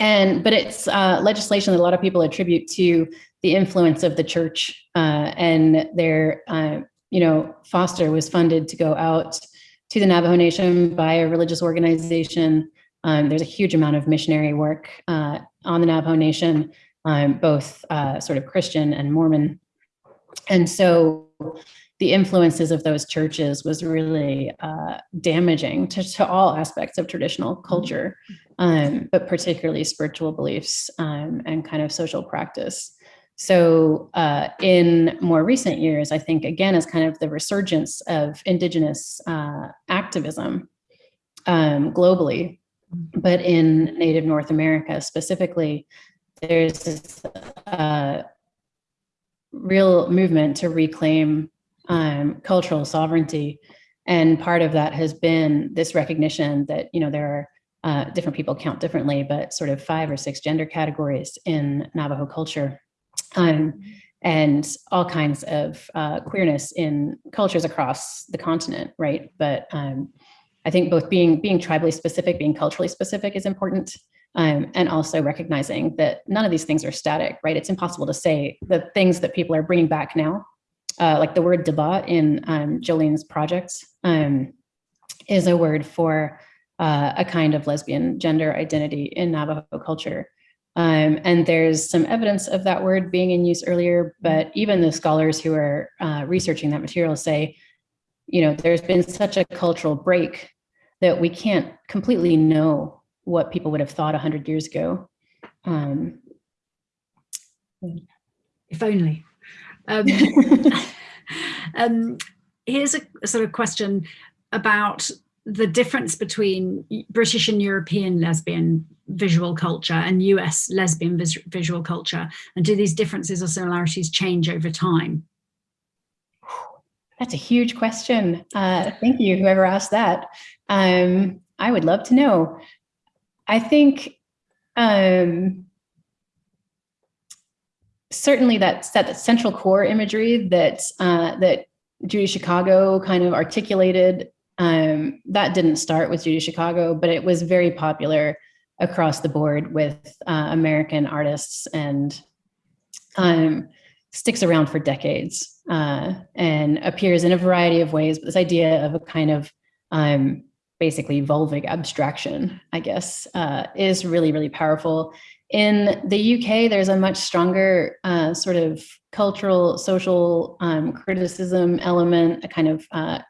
And but it's uh, legislation that a lot of people attribute to the influence of the church uh, and their, uh, you know, Forster was funded to go out to the Navajo Nation by a religious organization. Um, there's a huge amount of missionary work uh, on the Navajo Nation, um, both uh, sort of Christian and Mormon. And so the influences of those churches was really uh, damaging to, to, all aspects of traditional culture, um, but particularly spiritual beliefs um, and kind of social practice. So uh, in more recent years, I think, again, as kind of the resurgence of indigenous uh, activism um, globally, but in Native North America specifically, there's this uh, real movement to reclaim um, cultural sovereignty. And part of that has been this recognition that, you know, there are uh, different people count differently, but sort of five or six gender categories in Navajo culture. Um, and all kinds of uh, queerness in cultures across the continent, right? But um, I think both being being tribally specific, being culturally specific is important, um, and also recognizing that none of these things are static, right? It's impossible to say the things that people are bringing back now uh, like the word deba in um, Jolene's project um, is a word for uh, a kind of lesbian gender identity in Navajo culture. Um, and there's some evidence of that word being in use earlier, but even the scholars who are uh, researching that material say, you know, there's been such a cultural break that we can't completely know what people would have thought 100 years ago. Um, if only. Um, um, here's a, a sort of question about the difference between British and European lesbian visual culture and US lesbian vis visual culture? And do these differences or similarities change over time? That's a huge question. Uh, thank you, whoever asked that. Um, I would love to know. I think um, certainly that, that central core imagery that, uh, that Judy Chicago kind of articulated, um, that didn't start with Judy Chicago, but it was very popular across the board with uh, American artists and um, sticks around for decades uh, and appears in a variety of ways. But this idea of a kind of um, basically vulvic abstraction, I guess, uh, is really, really powerful. In the UK, there's a much stronger uh, sort of cultural, social um, criticism element, a kind of uh,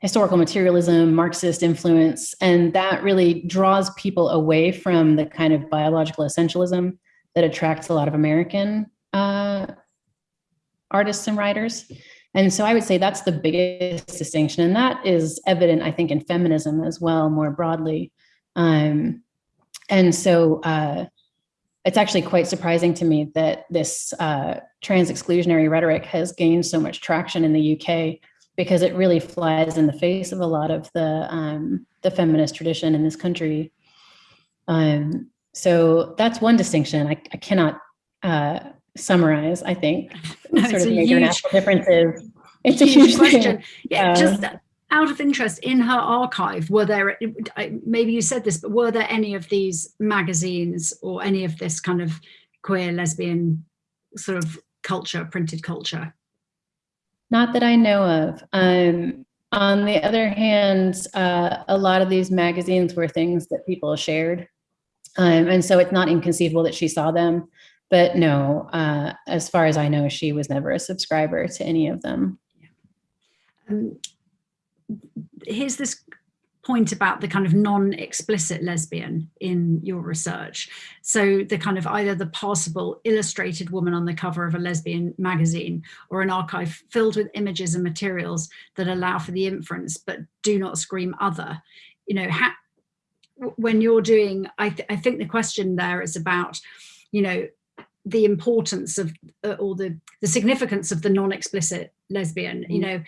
historical materialism, Marxist influence, and that really draws people away from the kind of biological essentialism that attracts a lot of American uh, artists and writers. And so I would say that's the biggest distinction. And that is evident, I think, in feminism as well, more broadly. Um, and so uh, it's actually quite surprising to me that this uh, trans exclusionary rhetoric has gained so much traction in the UK because it really flies in the face of a lot of the um, the feminist tradition in this country. Um, so that's one distinction. I, I cannot uh, summarize, I think, no, sort of major huge, national differences. It's huge a huge question. Thing. Yeah, uh, just out of interest, in her archive, were there, maybe you said this, but were there any of these magazines or any of this kind of queer, lesbian sort of culture, printed culture? Not that I know of. Um, on the other hand, uh, a lot of these magazines were things that people shared. Um, and so it's not inconceivable that she saw them. But no, uh, as far as I know, she was never a subscriber to any of them. Um, here's this point about the kind of non-explicit lesbian in your research. So the kind of either the possible illustrated woman on the cover of a lesbian magazine or an archive filled with images and materials that allow for the inference but do not scream other. You know, when you're doing, I, th I think the question there is about, you know, the importance of uh, or the the significance of the non-explicit lesbian you mm. know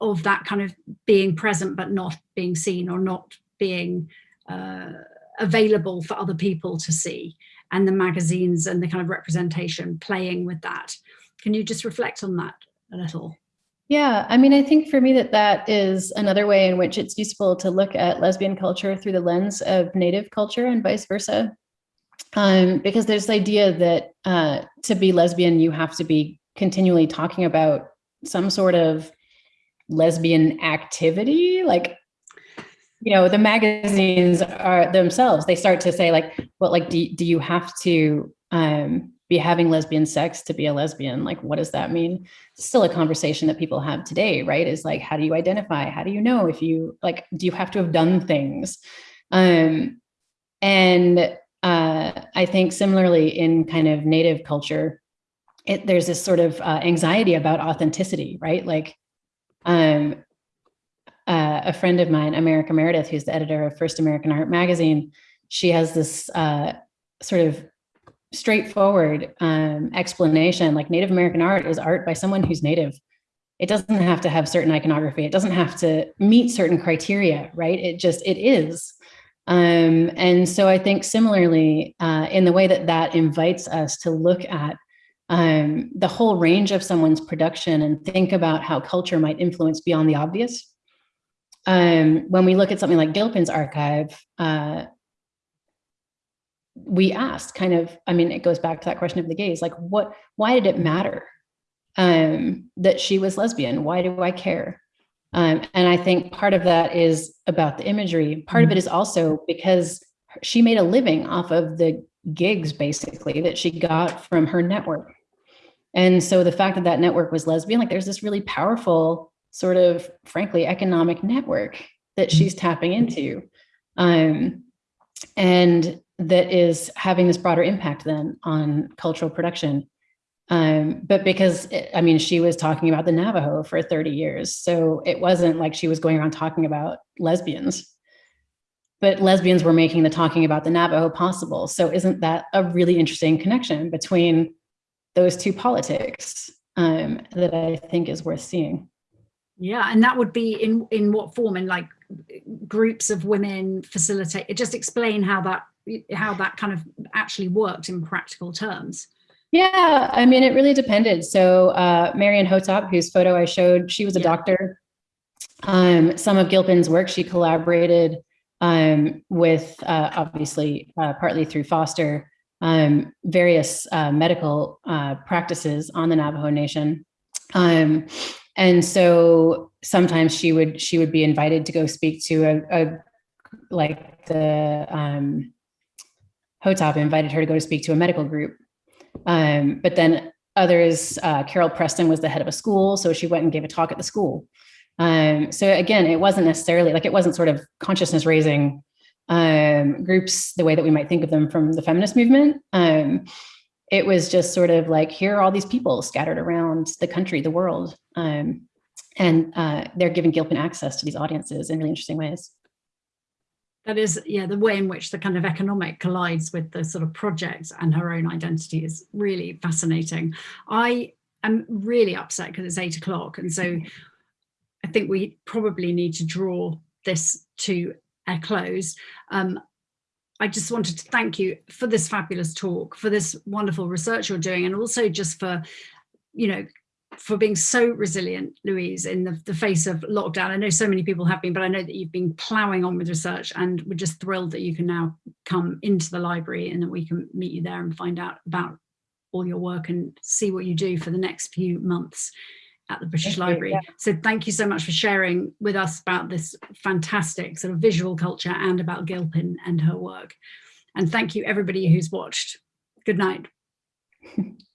of that kind of being present but not being seen or not being uh, available for other people to see and the magazines and the kind of representation playing with that Can you just reflect on that a little? Yeah, I mean, I think for me that that is another way in which it's useful to look at lesbian culture through the lens of native culture and vice versa. Um, because there's the idea that uh, to be lesbian, you have to be continually talking about some sort of lesbian activity, like you know, the magazines are themselves, they start to say like, well, like, do, do you have to um, be having lesbian sex to be a lesbian? Like, what does that mean? It's still a conversation that people have today, right? Is like, how do you identify? How do you know if you like, do you have to have done things? Um, and uh, I think similarly in kind of native culture, it, there's this sort of uh, anxiety about authenticity, right? Like, um, uh, a friend of mine, America Meredith, who's the editor of First American Art magazine, she has this uh, sort of straightforward um, explanation, like Native American art is art by someone who's Native. It doesn't have to have certain iconography. It doesn't have to meet certain criteria, right? It just, it is. Um, and so I think similarly, uh, in the way that that invites us to look at um, the whole range of someone's production and think about how culture might influence beyond the obvious, um, when we look at something like Gilpin's archive, uh, we asked kind of, I mean, it goes back to that question of the gaze, like what, why did it matter um, that she was lesbian? Why do I care? Um, and I think part of that is about the imagery. Part of it is also because she made a living off of the gigs basically that she got from her network. And so the fact that that network was lesbian, like there's this really powerful sort of, frankly, economic network that she's tapping into. Um, and that is having this broader impact then on cultural production. Um, but because, it, I mean, she was talking about the Navajo for 30 years. So it wasn't like she was going around talking about lesbians, but lesbians were making the talking about the Navajo possible. So isn't that a really interesting connection between those two politics um, that I think is worth seeing? Yeah, and that would be in in what form? In like groups of women facilitate. Just explain how that how that kind of actually worked in practical terms. Yeah, I mean, it really depended. So uh, Marion Hotop, whose photo I showed, she was a yeah. doctor. Um, some of Gilpin's work, she collaborated um, with, uh, obviously, uh, partly through Forster, um, various uh, medical uh, practices on the Navajo Nation. Um, and so sometimes she would she would be invited to go speak to a, a like the um, Hotop invited her to go to speak to a medical group. Um, but then others, uh, Carol Preston was the head of a school, so she went and gave a talk at the school. Um, so again, it wasn't necessarily like it wasn't sort of consciousness raising um, groups the way that we might think of them from the feminist movement. Um, it was just sort of like, here are all these people scattered around the country, the world. Um, and uh, they're giving Gilpin access to these audiences in really interesting ways. That is, yeah, the way in which the kind of economic collides with the sort of project and her own identity is really fascinating. I am really upset because it's eight o'clock. And so I think we probably need to draw this to close. Um, I just wanted to thank you for this fabulous talk, for this wonderful research you're doing, and also just for, you know, for being so resilient, Louise, in the, the, face of lockdown. I know so many people have been, but I know that you've been ploughing on with research and we're just thrilled that you can now come into the library and that we can meet you there and find out about all your work and see what you do for the next few months at the British thank Library. You, yeah. So thank you so much for sharing with us about this fantastic sort of visual culture and about Gilpin and her work. And thank you everybody who's watched. Good night.